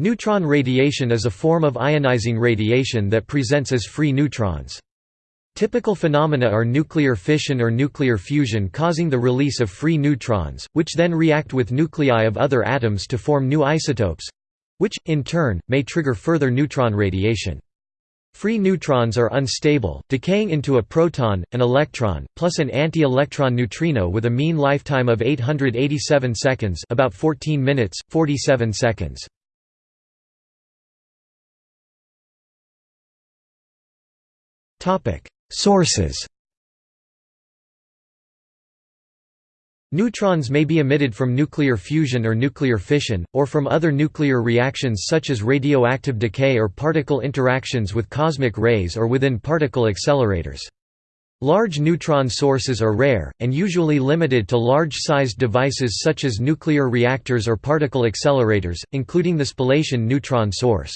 Neutron radiation is a form of ionizing radiation that presents as free neutrons. Typical phenomena are nuclear fission or nuclear fusion causing the release of free neutrons, which then react with nuclei of other atoms to form new isotopes—which, in turn, may trigger further neutron radiation. Free neutrons are unstable, decaying into a proton, an electron, plus an anti-electron neutrino with a mean lifetime of 887 seconds about 14 minutes, 47 seconds. Sources Neutrons may be emitted from nuclear fusion or nuclear fission, or from other nuclear reactions such as radioactive decay or particle interactions with cosmic rays or within particle accelerators. Large neutron sources are rare, and usually limited to large-sized devices such as nuclear reactors or particle accelerators, including the spallation neutron source.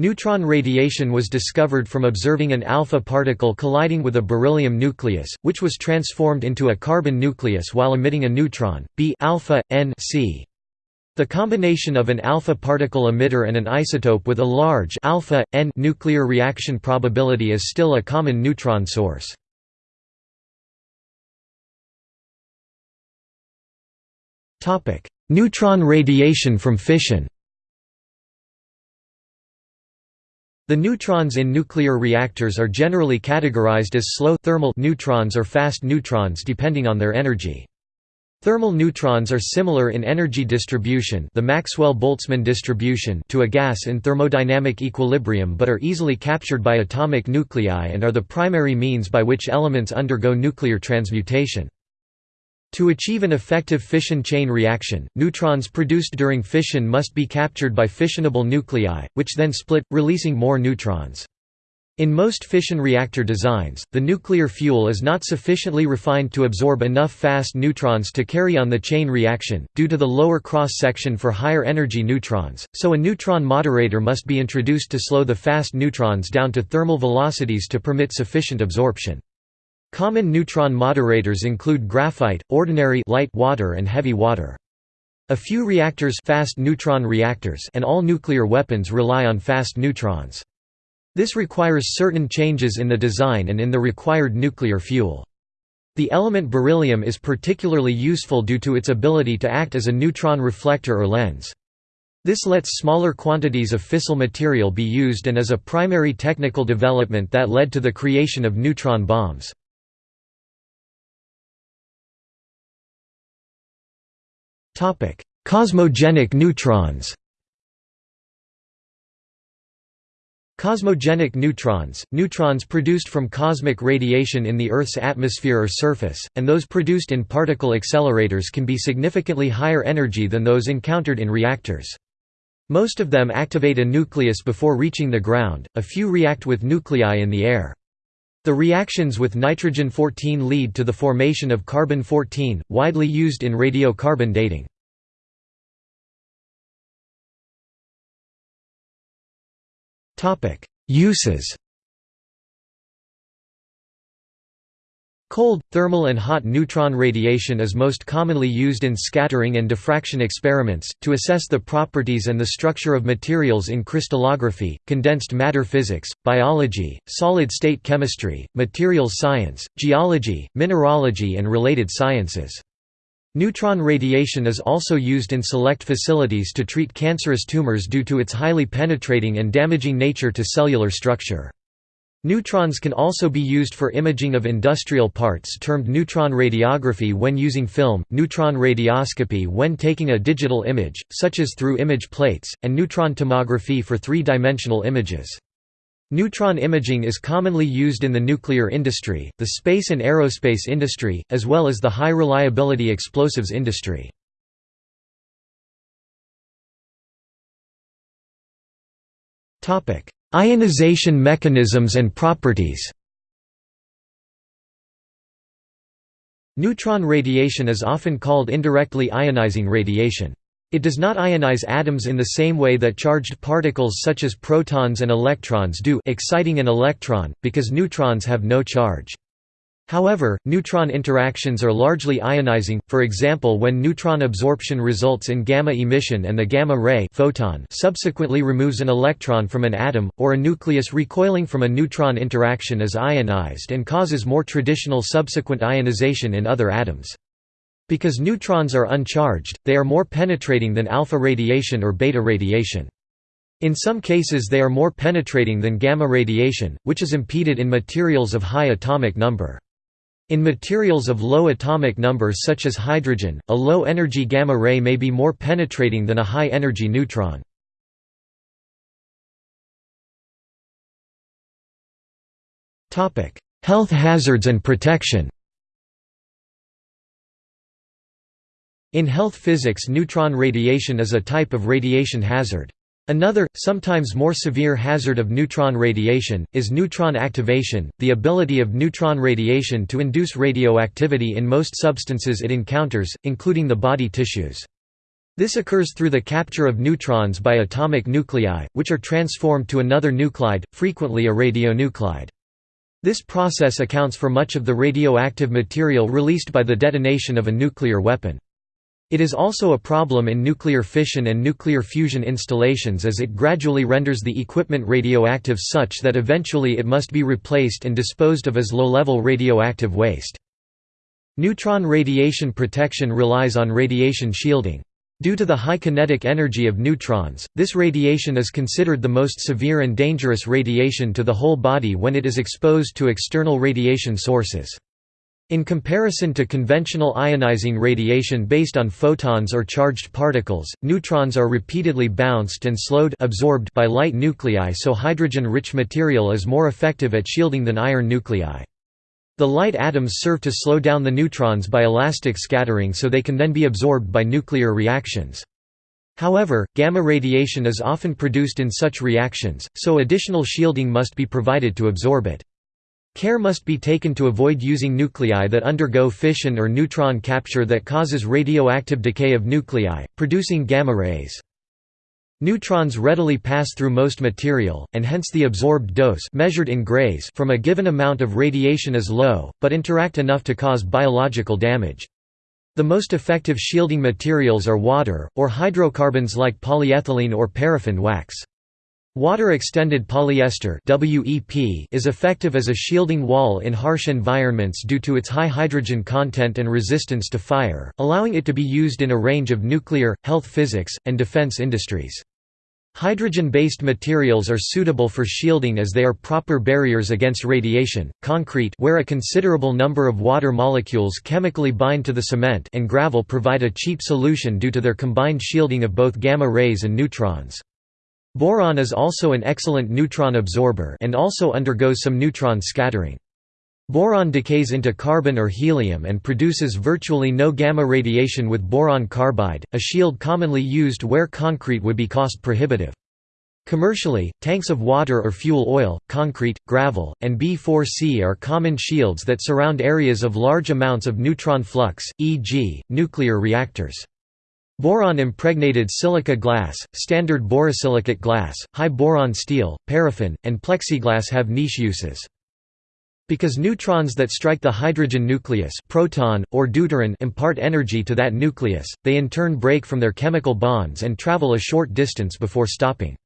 Neutron radiation was discovered from observing an alpha particle colliding with a beryllium nucleus, which was transformed into a carbon nucleus while emitting a neutron, B alpha, N C. The combination of an alpha particle emitter and an isotope with a large alpha, N nuclear reaction probability is still a common neutron source. Neutron radiation from fission The neutrons in nuclear reactors are generally categorized as slow thermal neutrons or fast neutrons depending on their energy. Thermal neutrons are similar in energy distribution the Maxwell-Boltzmann distribution to a gas in thermodynamic equilibrium but are easily captured by atomic nuclei and are the primary means by which elements undergo nuclear transmutation. To achieve an effective fission chain reaction, neutrons produced during fission must be captured by fissionable nuclei, which then split, releasing more neutrons. In most fission reactor designs, the nuclear fuel is not sufficiently refined to absorb enough fast neutrons to carry on the chain reaction, due to the lower cross-section for higher energy neutrons, so a neutron moderator must be introduced to slow the fast neutrons down to thermal velocities to permit sufficient absorption. Common neutron moderators include graphite, ordinary light water and heavy water. A few reactors fast neutron reactors and all nuclear weapons rely on fast neutrons. This requires certain changes in the design and in the required nuclear fuel. The element beryllium is particularly useful due to its ability to act as a neutron reflector or lens. This lets smaller quantities of fissile material be used and is a primary technical development that led to the creation of neutron bombs. Cosmogenic neutrons Cosmogenic neutrons, neutrons produced from cosmic radiation in the Earth's atmosphere or surface, and those produced in particle accelerators can be significantly higher energy than those encountered in reactors. Most of them activate a nucleus before reaching the ground, a few react with nuclei in the air. The reactions with nitrogen-14 lead to the formation of carbon-14, widely used in radiocarbon dating. Uses Cold, thermal and hot neutron radiation is most commonly used in scattering and diffraction experiments, to assess the properties and the structure of materials in crystallography, condensed matter physics, biology, solid-state chemistry, materials science, geology, mineralogy and related sciences. Neutron radiation is also used in select facilities to treat cancerous tumors due to its highly penetrating and damaging nature to cellular structure. Neutrons can also be used for imaging of industrial parts termed neutron radiography when using film, neutron radioscopy when taking a digital image, such as through image plates, and neutron tomography for three-dimensional images. Neutron imaging is commonly used in the nuclear industry, the space and aerospace industry, as well as the high-reliability explosives industry. Ionization mechanisms and properties Neutron radiation is often called indirectly ionizing radiation. It does not ionize atoms in the same way that charged particles such as protons and electrons do exciting an electron, because neutrons have no charge. However, neutron interactions are largely ionizing, for example when neutron absorption results in gamma emission and the gamma ray photon subsequently removes an electron from an atom, or a nucleus recoiling from a neutron interaction is ionized and causes more traditional subsequent ionization in other atoms. Because neutrons are uncharged, they are more penetrating than alpha radiation or beta radiation. In some cases they are more penetrating than gamma radiation, which is impeded in materials of high atomic number. In materials of low atomic number such as hydrogen, a low-energy gamma ray may be more penetrating than a high-energy neutron. Health hazards and protection In health physics neutron radiation is a type of radiation hazard. Another, sometimes more severe hazard of neutron radiation, is neutron activation, the ability of neutron radiation to induce radioactivity in most substances it encounters, including the body tissues. This occurs through the capture of neutrons by atomic nuclei, which are transformed to another nuclide, frequently a radionuclide. This process accounts for much of the radioactive material released by the detonation of a nuclear weapon. It is also a problem in nuclear fission and nuclear fusion installations as it gradually renders the equipment radioactive such that eventually it must be replaced and disposed of as low-level radioactive waste. Neutron radiation protection relies on radiation shielding. Due to the high kinetic energy of neutrons, this radiation is considered the most severe and dangerous radiation to the whole body when it is exposed to external radiation sources. In comparison to conventional ionizing radiation based on photons or charged particles, neutrons are repeatedly bounced and slowed absorbed by light nuclei so hydrogen-rich material is more effective at shielding than iron nuclei. The light atoms serve to slow down the neutrons by elastic scattering so they can then be absorbed by nuclear reactions. However, gamma radiation is often produced in such reactions, so additional shielding must be provided to absorb it. Care must be taken to avoid using nuclei that undergo fission or neutron capture that causes radioactive decay of nuclei, producing gamma rays. Neutrons readily pass through most material, and hence the absorbed dose measured in grays from a given amount of radiation is low, but interact enough to cause biological damage. The most effective shielding materials are water, or hydrocarbons like polyethylene or paraffin wax. Water-extended polyester WEP is effective as a shielding wall in harsh environments due to its high hydrogen content and resistance to fire, allowing it to be used in a range of nuclear, health physics, and defense industries. Hydrogen-based materials are suitable for shielding as they are proper barriers against radiation. Concrete where a considerable number of water molecules chemically bind to the cement and gravel provide a cheap solution due to their combined shielding of both gamma rays and neutrons. Boron is also an excellent neutron absorber and also undergoes some neutron scattering. Boron decays into carbon or helium and produces virtually no gamma radiation with boron carbide, a shield commonly used where concrete would be cost prohibitive. Commercially, tanks of water or fuel oil, concrete, gravel, and B4C are common shields that surround areas of large amounts of neutron flux, e.g., nuclear reactors. Boron-impregnated silica glass, standard borosilicate glass, high-boron steel, paraffin, and plexiglass have niche uses. Because neutrons that strike the hydrogen nucleus proton, or deuteron impart energy to that nucleus, they in turn break from their chemical bonds and travel a short distance before stopping.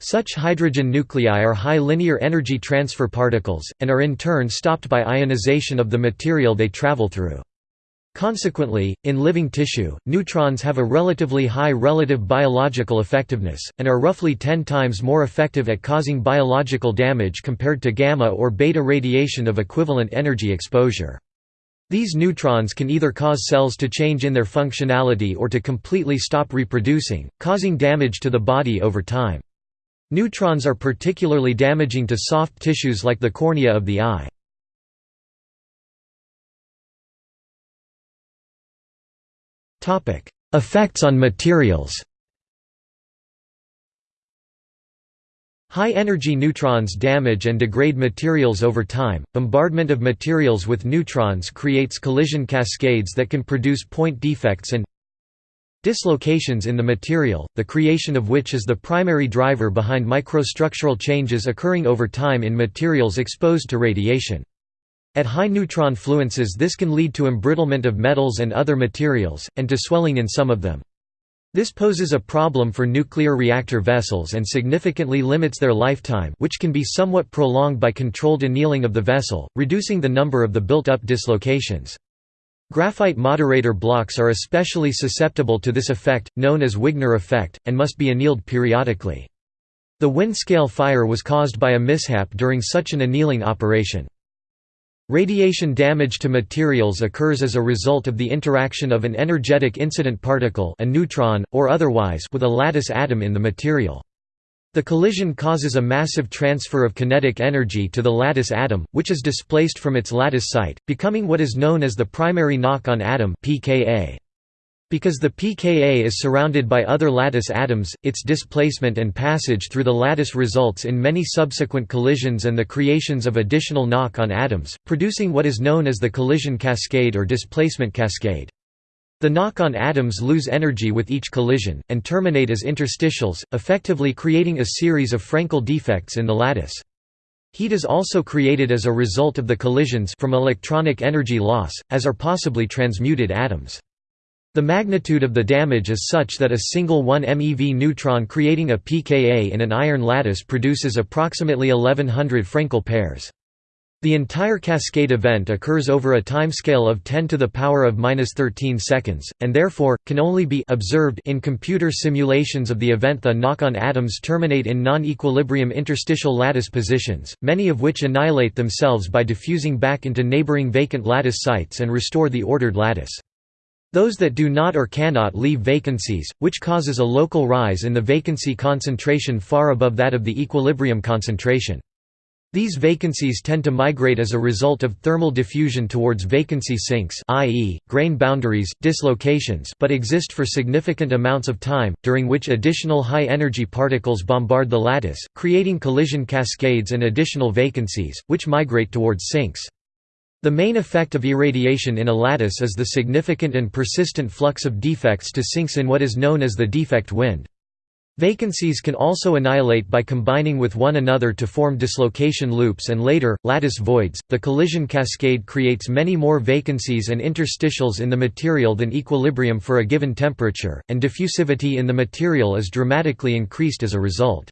Such hydrogen nuclei are high linear energy transfer particles, and are in turn stopped by ionization of the material they travel through. Consequently, in living tissue, neutrons have a relatively high relative biological effectiveness, and are roughly 10 times more effective at causing biological damage compared to gamma or beta radiation of equivalent energy exposure. These neutrons can either cause cells to change in their functionality or to completely stop reproducing, causing damage to the body over time. Neutrons are particularly damaging to soft tissues like the cornea of the eye. Effects on materials High-energy neutrons damage and degrade materials over time. Bombardment of materials with neutrons creates collision cascades that can produce point defects and dislocations in the material, the creation of which is the primary driver behind microstructural changes occurring over time in materials exposed to radiation. At high neutron fluences this can lead to embrittlement of metals and other materials, and to swelling in some of them. This poses a problem for nuclear reactor vessels and significantly limits their lifetime which can be somewhat prolonged by controlled annealing of the vessel, reducing the number of the built-up dislocations. Graphite moderator blocks are especially susceptible to this effect, known as Wigner effect, and must be annealed periodically. The Windscale fire was caused by a mishap during such an annealing operation. Radiation damage to materials occurs as a result of the interaction of an energetic incident particle a neutron, or otherwise with a lattice atom in the material. The collision causes a massive transfer of kinetic energy to the lattice atom, which is displaced from its lattice site, becoming what is known as the primary knock-on atom PKA. Because the PKA is surrounded by other lattice atoms, its displacement and passage through the lattice results in many subsequent collisions and the creations of additional knock-on atoms, producing what is known as the collision cascade or displacement cascade. The knock-on atoms lose energy with each collision, and terminate as interstitials, effectively creating a series of Frenkel defects in the lattice. Heat is also created as a result of the collisions from electronic energy loss, as are possibly transmuted atoms. The magnitude of the damage is such that a single 1 MeV neutron creating a PKA in an iron lattice produces approximately 1100 Frenkel pairs. The entire cascade event occurs over a timescale of 10 to the power of minus 13 seconds, and therefore, can only be observed in computer simulations of the event the knock-on atoms terminate in non-equilibrium interstitial lattice positions, many of which annihilate themselves by diffusing back into neighboring vacant lattice sites and restore the ordered lattice. Those that do not or cannot leave vacancies, which causes a local rise in the vacancy concentration far above that of the equilibrium concentration. These vacancies tend to migrate as a result of thermal diffusion towards vacancy sinks i.e., grain boundaries, dislocations but exist for significant amounts of time, during which additional high-energy particles bombard the lattice, creating collision cascades and additional vacancies, which migrate towards sinks. The main effect of irradiation in a lattice is the significant and persistent flux of defects to sinks in what is known as the defect wind. Vacancies can also annihilate by combining with one another to form dislocation loops and later, lattice voids. The collision cascade creates many more vacancies and interstitials in the material than equilibrium for a given temperature, and diffusivity in the material is dramatically increased as a result.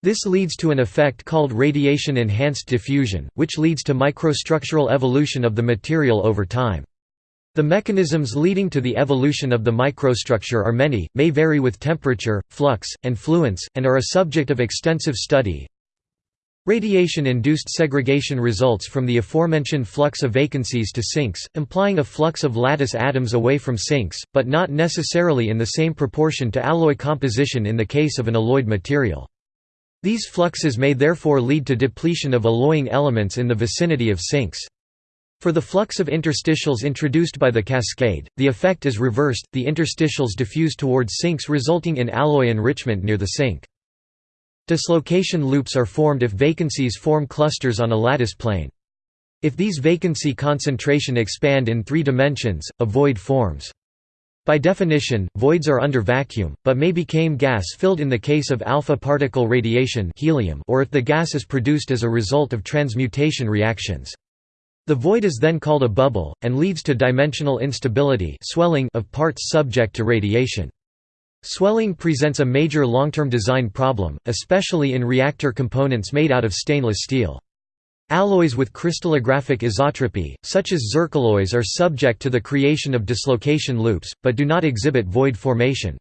This leads to an effect called radiation-enhanced diffusion, which leads to microstructural evolution of the material over time. The mechanisms leading to the evolution of the microstructure are many, may vary with temperature, flux, and fluence, and are a subject of extensive study. Radiation-induced segregation results from the aforementioned flux of vacancies to sinks, implying a flux of lattice atoms away from sinks, but not necessarily in the same proportion to alloy composition in the case of an alloyed material. These fluxes may therefore lead to depletion of alloying elements in the vicinity of sinks. For the flux of interstitials introduced by the cascade, the effect is reversed, the interstitials diffuse towards sinks resulting in alloy enrichment near the sink. Dislocation loops are formed if vacancies form clusters on a lattice plane. If these vacancy concentration expand in three dimensions, a void forms. By definition, voids are under vacuum, but may become gas-filled in the case of alpha particle radiation helium or if the gas is produced as a result of transmutation reactions. The void is then called a bubble, and leads to dimensional instability swelling of parts subject to radiation. Swelling presents a major long-term design problem, especially in reactor components made out of stainless steel. Alloys with crystallographic isotropy, such as zircaloys are subject to the creation of dislocation loops, but do not exhibit void formation.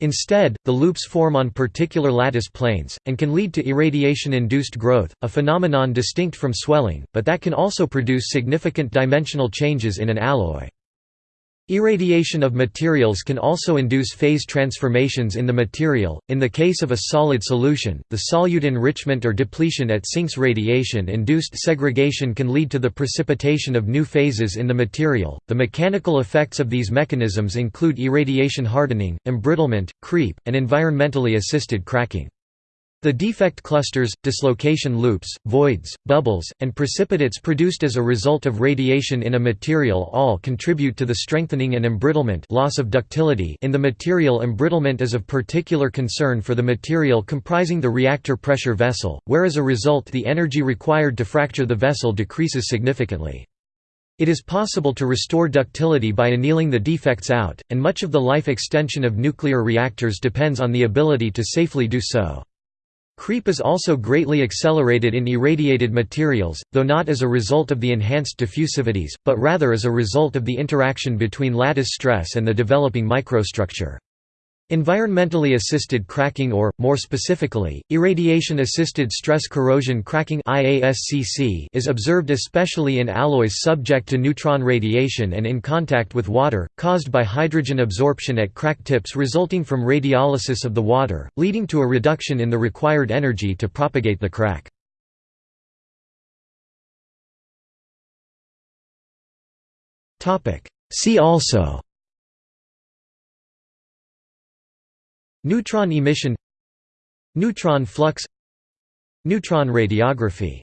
Instead, the loops form on particular lattice planes, and can lead to irradiation-induced growth, a phenomenon distinct from swelling, but that can also produce significant dimensional changes in an alloy. Irradiation of materials can also induce phase transformations in the material. In the case of a solid solution, the solute enrichment or depletion at sinks radiation induced segregation can lead to the precipitation of new phases in the material. The mechanical effects of these mechanisms include irradiation hardening, embrittlement, creep, and environmentally assisted cracking. The defect clusters, dislocation loops, voids, bubbles, and precipitates produced as a result of radiation in a material all contribute to the strengthening and embrittlement loss of ductility in the material embrittlement is of particular concern for the material comprising the reactor pressure vessel, where as a result the energy required to fracture the vessel decreases significantly. It is possible to restore ductility by annealing the defects out, and much of the life extension of nuclear reactors depends on the ability to safely do so. Creep is also greatly accelerated in irradiated materials, though not as a result of the enhanced diffusivities, but rather as a result of the interaction between lattice stress and the developing microstructure. Environmentally assisted cracking or, more specifically, irradiation-assisted stress corrosion cracking is observed especially in alloys subject to neutron radiation and in contact with water, caused by hydrogen absorption at crack tips resulting from radiolysis of the water, leading to a reduction in the required energy to propagate the crack. See also Neutron emission Neutron flux Neutron radiography